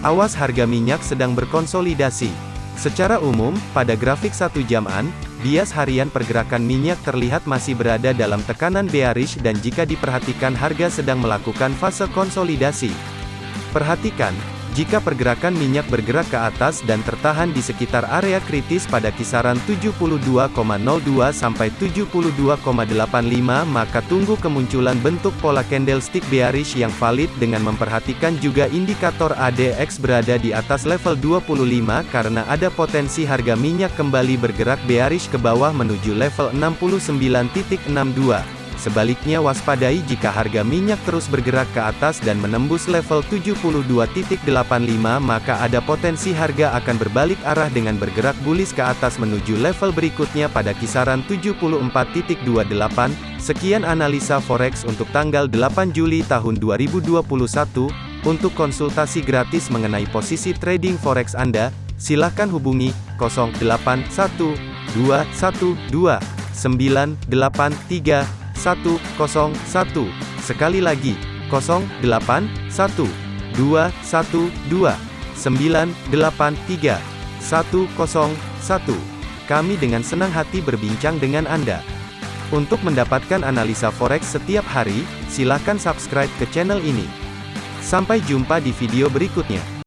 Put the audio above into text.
Awas harga minyak sedang berkonsolidasi. Secara umum, pada grafik satu jaman, bias harian pergerakan minyak terlihat masih berada dalam tekanan bearish dan jika diperhatikan harga sedang melakukan fase konsolidasi. Perhatikan, jika pergerakan minyak bergerak ke atas dan tertahan di sekitar area kritis pada kisaran 72,02 sampai 72,85 maka tunggu kemunculan bentuk pola candlestick bearish yang valid dengan memperhatikan juga indikator ADX berada di atas level 25 karena ada potensi harga minyak kembali bergerak bearish ke bawah menuju level 69.62. Sebaliknya waspadai jika harga minyak terus bergerak ke atas dan menembus level 72.85 maka ada potensi harga akan berbalik arah dengan bergerak bullish ke atas menuju level berikutnya pada kisaran 74.28. Sekian analisa forex untuk tanggal 8 Juli tahun 2021. Untuk konsultasi gratis mengenai posisi trading forex Anda, silakan hubungi 081212983101. Sekali lagi, 081212983101. Kami dengan senang hati berbincang dengan Anda. Untuk mendapatkan analisa forex setiap hari, silakan subscribe ke channel ini. Sampai jumpa di video berikutnya.